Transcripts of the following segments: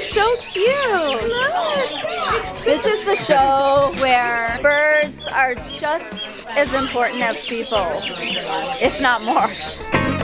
So cute. This is the show where birds are just as important as people, if not more.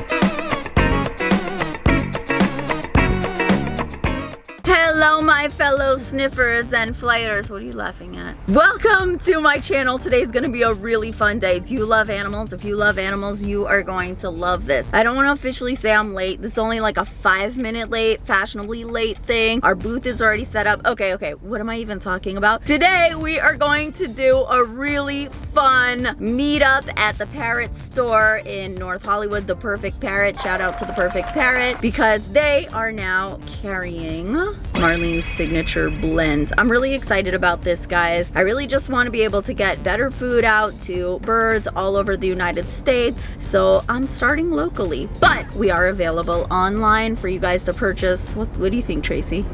Hello, my fellow sniffers and flyers. What are you laughing at? Welcome to my channel. Today is going to be a really fun day. Do you love animals? If you love animals, you are going to love this. I don't want to officially say I'm late. This is only like a five minute late, fashionably late thing. Our booth is already set up. Okay, okay. What am I even talking about? Today, we are going to do a really fun meetup at the Parrot store in North Hollywood. The Perfect Parrot. Shout out to the Perfect Parrot because they are now carrying Marlene's signature blend. I'm really excited about this, guys. I really just want to be able to get better food out to birds all over the United States. So I'm starting locally, but we are available online for you guys to purchase. What, what do you think, Tracy?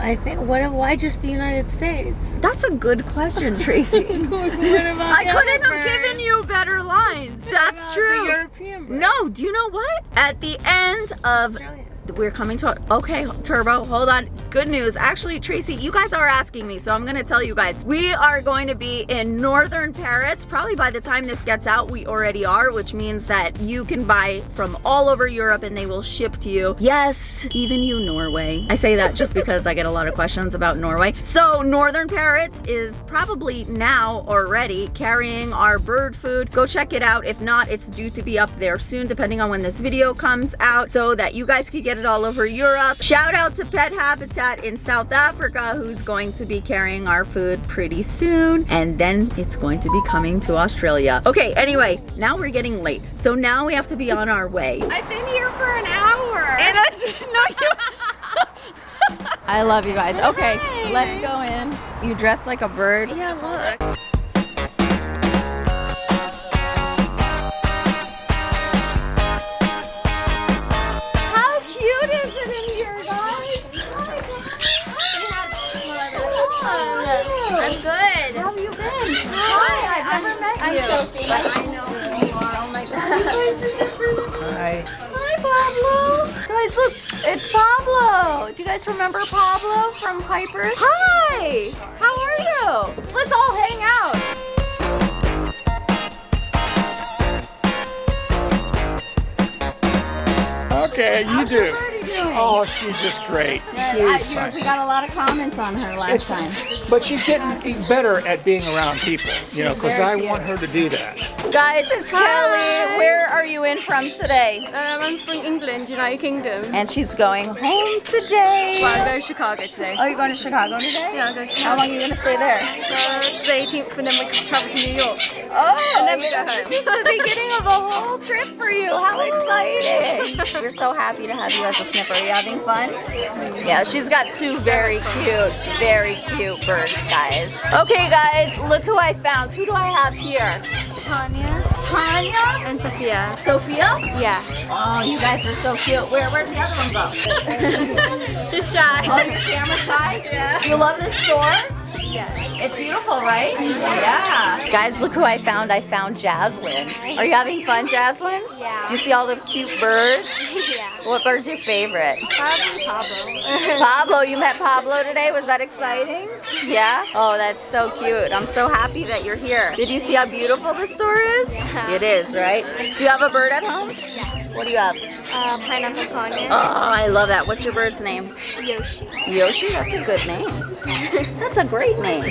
I think, what, why just the United States? That's a good question, Tracy. I couldn't have given you better lines. That's true. European? No, do you know what? At the end of Australia. We're coming to okay turbo hold on. Good news. Actually tracy you guys are asking me so i'm gonna tell you guys. We are going to be in northern parrots. Probably by the time this gets out we already are which means that you can buy from all over europe and they will ship to you. Yes even you norway. I say that just because i get a lot of questions about norway. So northern parrots is probably now already carrying our bird food. Go check it out. If not it's due to be up there soon depending on when this video comes out so that you guys can get it all over Europe. Shout out to Pet Habitat in South Africa who's going to be carrying our food pretty soon and then it's going to be coming to Australia. Okay, anyway, now we're getting late. So now we have to be on our way. I've been here for an hour. And I no, you- I love you guys. Okay, let's go in. You dress like a bird. yeah, look. Never met I'm you. Sophie. But I know who you are. Oh my god. Hi. Hi, Pablo. Guys, look, it's Pablo. Do you guys remember Pablo from Piper's? Hi. How are you? Let's all hang out. Okay, you do. Birdie? Oh, she's just great. Good. I- She's you- we got a lot of comments on her last time. But she's getting better at being around people, you know, because I cute. want her to do that. Guys, it's Kelly. Where are you in from today? Um, I'm from England, United Kingdom. And she's going home today. Well, I'm going to Chicago today. Oh, you're going to Chicago today? Yeah, I'm going to How long are you going to stay there? Uh, to the 18th, and then we travel to New York. Oh, And then we go this is the beginning of a whole trip for you. How exciting. We're so happy to have you as a sniffer. You having fun? Yeah, she's got two very cute, very cute birds, guys. Okay, guys, look who I found. Who do I have here? Tanya Tanya? and Sophia. Sophia? Yeah. Oh, you guys are so cute. Where, where'd the other one go? Just shy. Oh, you're camera shy? Yeah. You love this store? Yeah. It's beautiful, right? Yeah. Guys, look who I found. I found Jaslyn. Are you having fun, Jaslyn? Yeah. Do you see all the cute birds? yeah. What bird's your favorite? Probably Pablo. Pablo, you met Pablo today. Was that exciting? Yeah? Oh, that's so cute. I'm so happy that you're here. Did you see how beautiful this store is? Yeah. It is, right? Do you have a bird at home? Yeah. What do you have? Uh, pineapple conure. Oh, I love that. What's your bird's name? Yoshi. Yoshi? That's a good name. That's a great name.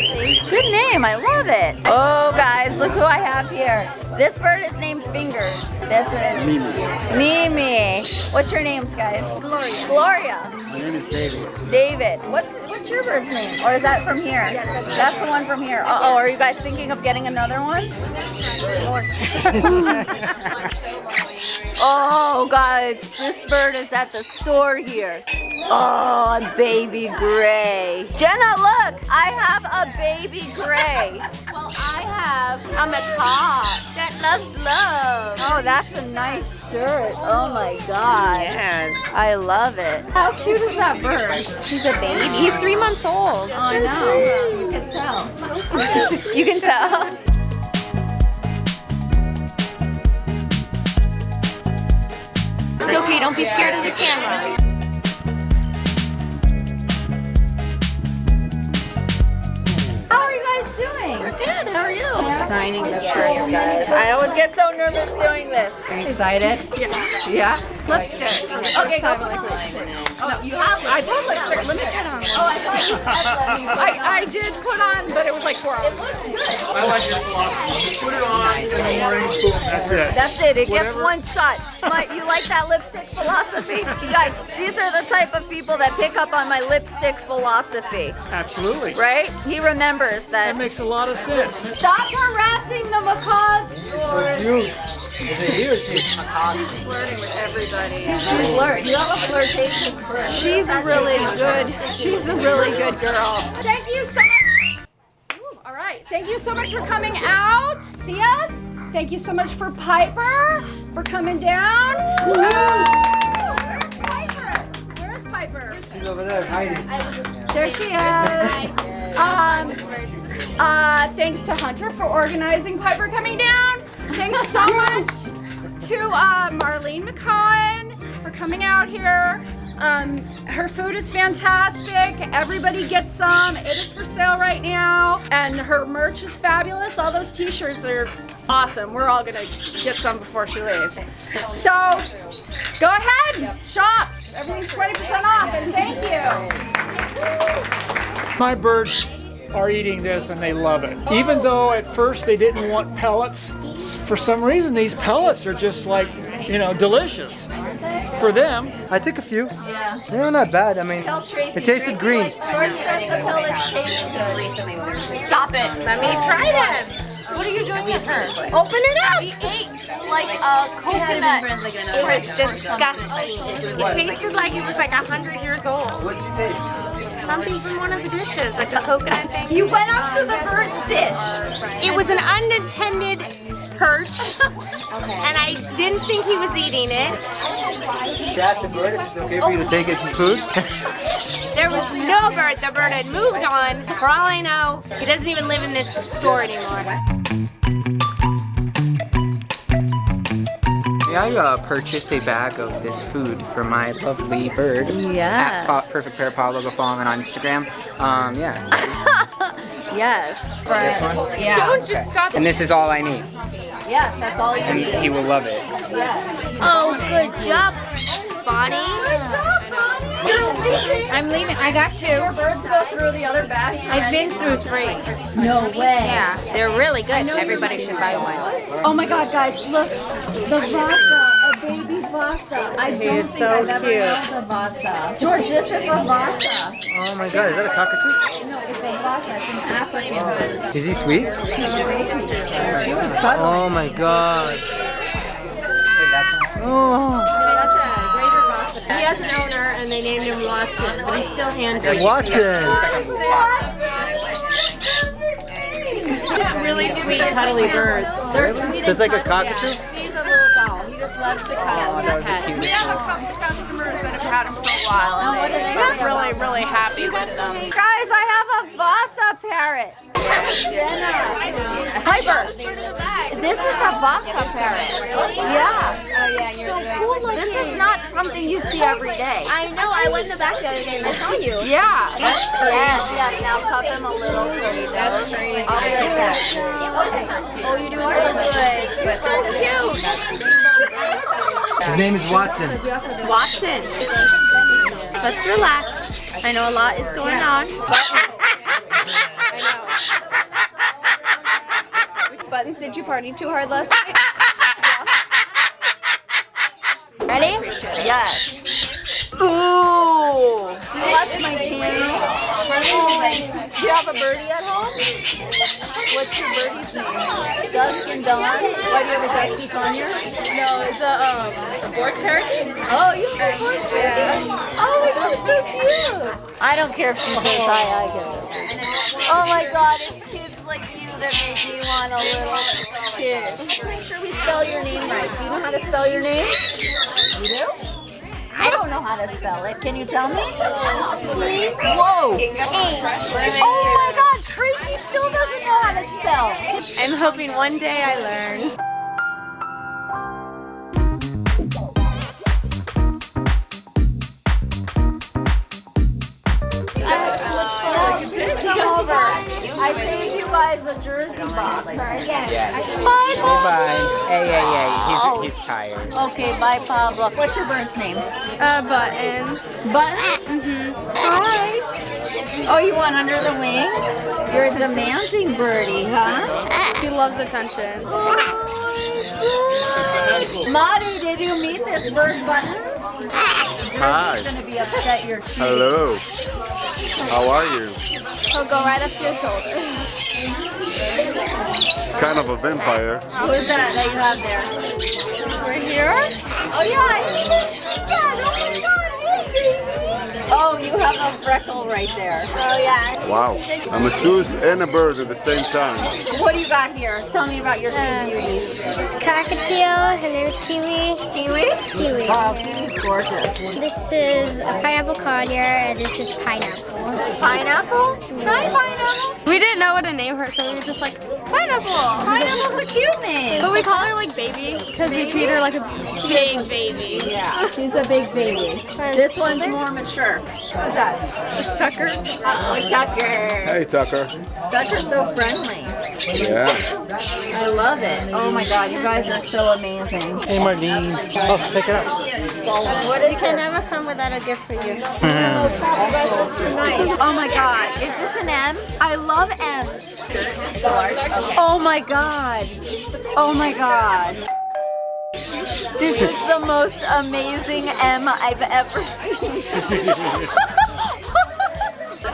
Good name. I love it. Oh, guys, look who I have here. This bird is named Fingers. This is Mimi. Mimi. What's your names, guys? Gloria. Gloria. My name is David. David. What's what's your bird's name? Or is that from here? that's, the one from here. Uh oh, are you guys thinking of getting another one? oh, guys, this bird is at the store here. Oh, a baby gray. Jenna, look, I have a baby gray. Well, I have a macaque that loves love. Oh, that's a nice shirt. Oh my God. Yes. I love it. How cute is that bird? He's a baby. He's three months old. Oh, I know. You can tell. You can tell. baby. Don't be scared of the camera. How are you guys doing? Good. How are you? Signing the shirts, guys. I always get so nervous doing this. Are you excited? Yeah. Yeah? Lipstick. Okay, go for lipstick. Oh, you have I put lipstick. Let me put on one. Oh, I thought you said let me put I, I did put on, but it was like four hours. I like your philosophy. Just put it on in the morning, boom, that's it. That's it. It gets one shot. My, you like that lipstick philosophy? You guys, these are the type of people that pick up on my lipstick philosophy, Absolutely. right? He remembers That that. makes a lot of sense. Stop harassing the macaws, George. She's flirting with everybody. She's flirt. You have a flirtatious flirt. She's really good. She's a really good girl. Thank you so much. Ooh, all right. Thank you so much for coming out. See us. Thank you so much for Piper for coming down. Where's Piper? Where's Piper? She's over there hiding. There she is. Um, uh, thanks to Hunter for organizing Piper coming down. Thanks so much to uh, Marlene Mc'Cohen for coming out here. Um, her food is fantastic. Everybody gets some. It is for sale right now. And her merch is fabulous. All those t-shirts are awesome. We're all gonna get some before she leaves. So go ahead, shop. Everything's 20% off and thank you. My birds are eating this and they love it. Even though at first they didn't want pellets, for some reason these pellets are just like, you know, delicious for them. I took a few. Yeah. They're not bad. I mean, Tell Tracy. it tasted Tracy green. George says the pellets taste good. Stop it. Let me try them. What are you doing with her? Open it up. She ate like a coconut. It was disgusting. It tasted like it was like a hundred years old. What did you taste? Something from one of the dishes, like a coconut thing. You went up to the bird's dish. It was an unintended perch, and I didn't think he was eating it. She asked the bird if it's okay for you to take it for food. There was no bird. The bird had moved on. For all I know, he doesn't even live in this store anymore. I uh, purchase a bag of this food for my lovely bird? Yes. At Perfect Pair Paul Logo follow him on Instagram. Um, yeah. Yes. this one? Yeah. Don't just stop. And this is all I need. Yes, that's all you And need. he will love it. Yes. Oh, good job, Bonnie. Good job, Bonnie. I'm leaving. I got Your two. birds go through the other bags. I've been through three. No way. Yeah, they're really good. Everybody should buy one. Oh my God, guys, look, the Vasa, a baby Vasa. I don't think so I've ever cute. held a Vasa. George, this is a Vasa. Oh my god, is that a cockatoo? No, it's a Vasa. It's an African oh. bird. Is he sweet? She's a baby. She was oh cuddling. Oh my god. Oh, He has an owner, and they named him Watson, but he's still handful. Watson. Just really sweet, cuddly birds. They're sweet So it's like a and cuddly. cockatoo? He's a little doll. He just loves to cuddle. Oh, that was the cutest We have a couple customers that have had him for a while, and oh, they they're really, really happy with them. Guys, I have a Vasa parrot. Jenna. Piper. This is a Vasa parrot. Yeah. Oh yeah, you're This is not something you see every day. I know. I went in the back the other day and I saw you. Yeah. Yes, yes. Now cup him a little so he knows. I'll be right back. Oh, you're doing so good. You're so cute. His name is Watson. Watson. Let's relax. I know a lot is going on. Buttons, did you party too hard last night? Ready? Yes. Ooh. Watch my channel. Do you have a birdie at home? What's your birdie's name? Dusk and Dawn. Why do you have a dusky conure? No, it's a, um, a board parrot. Oh, you have a bird birdie? Oh my god, it's so cute. I don't care if she says hi, I get it. Oh my god, it's kids like you that make me want a little kid. Let's make sure we spell your name right. Do you know how to spell your name? You do? I don't know how to spell it. Can you tell me? Please? Whoa. Oh my god, Tracy still doesn't know how to spell. I'm hoping one day I learn. Over. I saved you guys a jersey box. Yes. Bye, Pablo. Bye. Hey, hey, hey. He's, he's tired. Okay, bye, Pablo. What's your bird's name? Uh, buttons. Buttons? Hi. Oh, you want under the wing? You're a demanding birdie, huh? He loves attention. Marty, did you meet this bird, Buttons? Hi. He's gonna be upset you're cheating. Hello. How are you? He'll go right up to your shoulder. Kind of a vampire. Who is that that you have there? We're here. Oh yeah, I Oh, you have a freckle right there. Oh yeah. Wow. I'm a Zeus and a bird at the same time. What do you got here? Tell me about your two um, beauties. Cockatiel, her name's Kiwi. Kiwi? Kiwi. Oh, Kiwi's gorgeous. This is a pineapple conure, and this is pineapple. Pineapple? Hi, pineapple. We didn't know what to name her, so we were just like, pineapple. Pineapple's a cute. But we call her like baby because we treat her like a big baby. Yeah, she's a big baby. This one's more mature. Who's that? It's Tucker. Oh, Tucker. Hey, Tucker. Tucker's so friendly. Yeah. I love it. Oh my god, you guys are so amazing. Hey, Marlene. Oh, pick it up. What is You can never come without a gift for you. You guys are too nice. Oh my god, is this an M? I love M's. Oh my god. Oh my god. This is the most amazing M I've ever seen.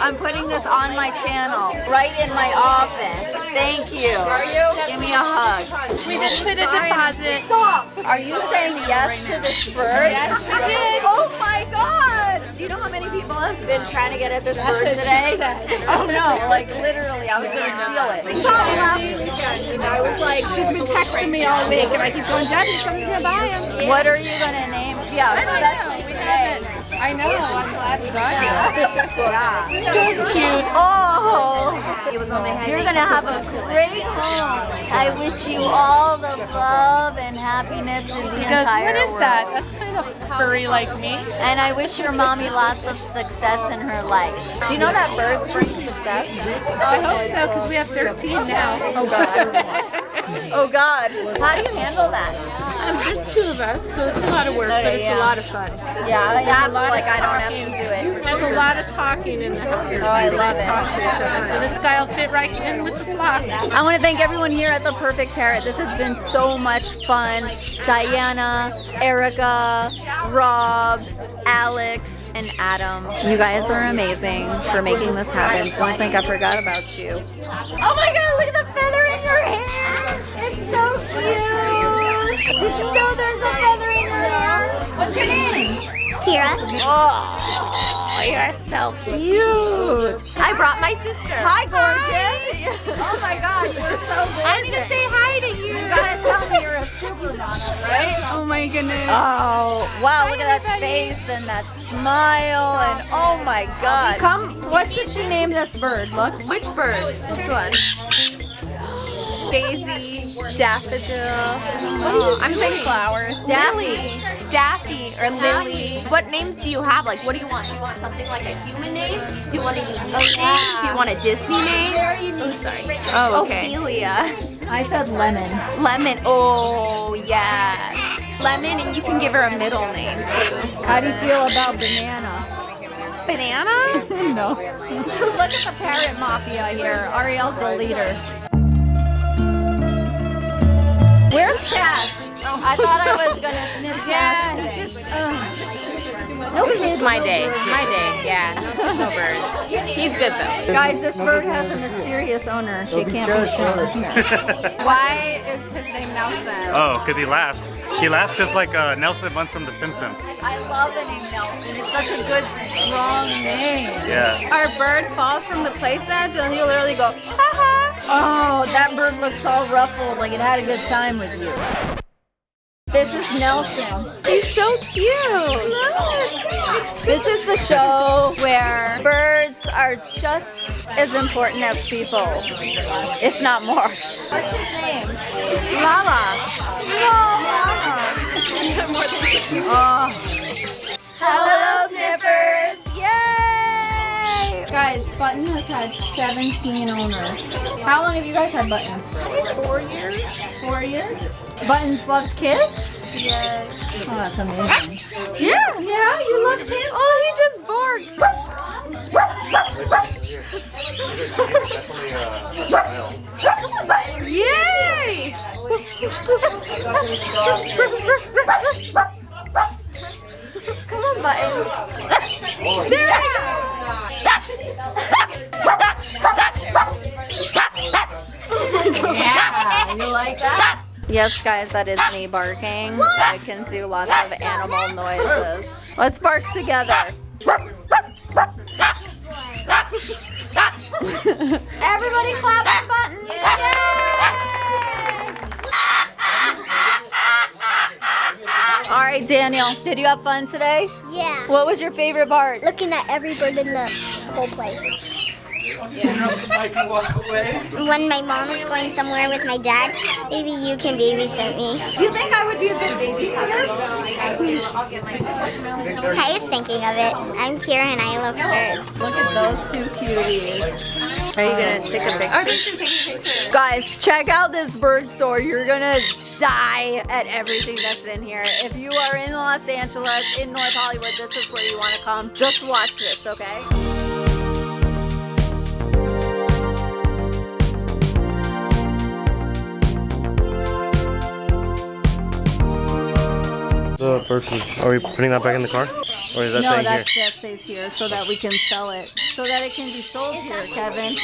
I'm putting this on my channel, right in my office. Thank you. Are you? Give me a hug. We just put a deposit. Stop! Are you saying yes to this bird? Yes, we did. Oh my god! Do you know how many people have been trying to get at this bird today? Oh no, like literally, I was gonna steal it. Sorry, I was like, she's been texting me all week, and I keep going, Debbie, someone's gonna buy him. What are you gonna name? Yeah, especially today. I know. I'm glad we got you. Yeah. So cute. Oh, you're gonna have a great home. I wish you all the love and happiness in the He goes, entire what is world. that? That's kind of furry like me. And I wish your mommy lots of success in her life. Do you know that birds bring success? Oh, I hope so, because we have 13 now. Oh God. oh God. How do you handle that? Um, there's two of us, so it's a lot of work, but it's yeah. a lot of fun. Yeah, There's a that's lot of like I don't have talking. to do it. There's a lot of talking in the house. Oh, I love it. talk to each other. So this guy will fit right in with the flock. I want to thank everyone here at The Perfect Parrot. This has been so much fun. Diana, Erica, Rob, Alex, and Adam. You guys are amazing for making this happen. Don't think I forgot about you. Oh my god, look at the feather in your hair! It's so cute! Did you know there's a feather in your hair? What's your name? Kira. Oh, you're so cute. I brought my sister. Hi, gorgeous. Oh my god, you're so gorgeous. I need to say hi to you. You gotta tell me you're a supermodel, right? Oh my goodness. Oh, wow, look at that face and that smile and oh my god. Come, what should she name this bird? Look. Which bird? This one. Daisy, daffodil. Oh, I'm saying flowers. Daffy. Daffy or Lily. What names do you have? Like, what do you want? Do you want something like a human name? Do you want a unique oh, name? Do you want a Disney name? Oh, sorry. Oh, okay. Ophelia. I said lemon. Lemon. Oh, yeah. Lemon, and you can give her a middle name too. How do you feel about banana? Banana? no. Look at the parrot mafia here. Ariel's the leader. Where's Cash? Oh, I thought I was gonna sniff Cash today. This is my day. My day. Yeah. No, no birds. He's good though. Guys, this bird has a mysterious owner. She can't be shown here. Why is his name Nelson? Oh, because he laughs. He laughs just like uh, Nelson Muntz from The Simpsons. I love the name Nelson. It's such a good, strong name. Yeah. Our bird falls from the playset and he'll literally go, ha ha. Oh, that bird looks all ruffled, like it had a good time with you. This is Nelson. He's so cute. This is the show where birds are just as important as people, if not more. What's his name? Lala. Lala. oh. Hello, sniffers! Yay! Guys, Guys, Button has had 17 owners. How long have you guys had Buttons? Four years. Four years? Buttons loves kids? Yes. Oh, that's amazing. Yeah. Yeah, you love kids? Oh, he just barked. Yay! Come on, Buttons. There we go. Yeah, you like that? Yes, guys, that is me barking. I can do lots of animal noises. Let's bark together. Everybody clap for buttons. Yay! All right, Daniel, did you have fun today? Yeah. What was your favorite part? Looking at every bird in the whole place. When my mom is going somewhere with my dad, maybe you can babysit me. Do you think I would be a good babysitter? I was thinking of it. I'm Kira and I love birds. Look at those two cuties. Are you gonna take a picture? Guys, check out this bird store. You're gonna die at everything that's in here. If you are in Los Angeles, in North Hollywood, this is where you wanna come. Just watch this, okay? The food. Are we putting that back in the car? Or is that no, staying that, here? that stays here so that we can sell it. So that it can be sold here, Kevin.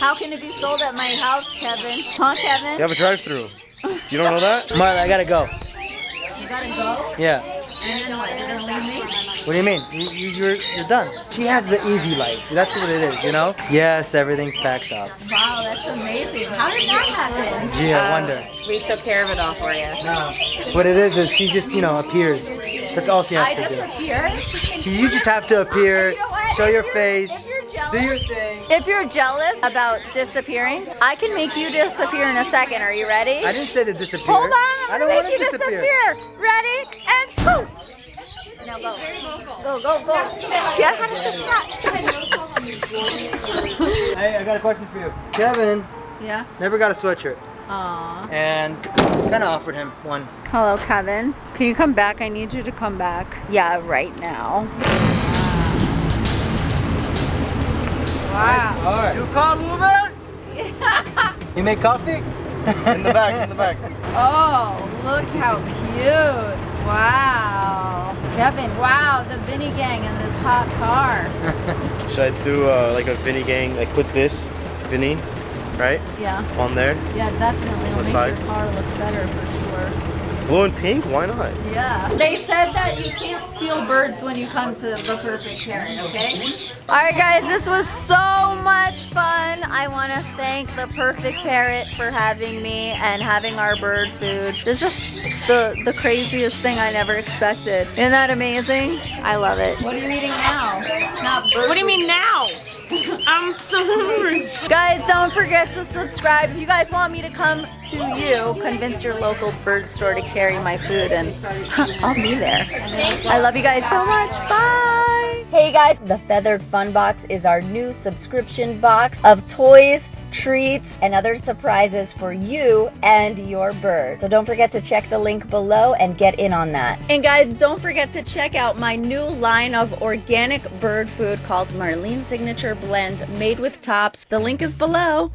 How can it be sold at my house, Kevin? Huh, Kevin? You have a drive-through. You don't know that? Marla, I gotta go. You gotta go? Yeah. And then what? You're gonna leave me? What do you mean? You, you, you're, you're done. She has the easy life. That's what it is, you know? Yes, everything's packed up. Wow, that's amazing. How did that happen? Gee, I wonder. Um, we took care of it all for you. No. What it is is she just, you know, appears. That's all she has I to do. disappear? You just have to appear, You know what? Show If your face, If you're jealous, do your thing. If you're jealous about disappearing, I can make you disappear in a second. Are you ready? I didn't say to disappear. Hold on, I I'm don't want to you disappear. disappear. Ready? And poof! Now go. Go, go, go. Get out of the shot. Hey, I got a question for you. Kevin Yeah. never got a sweatshirt, Aw. and kind of offered him one. Hello, Kevin. Can you come back? I need you to come back. Yeah, right now. Wow. You call Uber? you make coffee? In the back, in the back. Oh, look how cute. Wow. Kevin, wow, the Vinny gang in this hot car. Should I do uh, like a Vinny gang, like put this Vinny, right, Yeah. on there? Yeah, definitely. It'll What make side? your car look better for sure. Blue and pink? Why not? Yeah. They said that you can't steal birds when you come to the perfect parent, okay? All right, guys, this was so much fun. I want to thank the perfect parrot for having me and having our bird food. It's just the, the craziest thing I never expected. Isn't that amazing? I love it. What are you eating now? It's not bird What do you mean now? I'm so hungry. Guys, don't forget to subscribe. If you guys want me to come to you, convince your local bird store to carry my food and I'll be there. I love you guys so much. Bye. Hey guys, the Feathered Fun Box is our new subscription box of toys, treats, and other surprises for you and your bird. So don't forget to check the link below and get in on that. And guys, don't forget to check out my new line of organic bird food called Marlene Signature Blend made with tops. The link is below.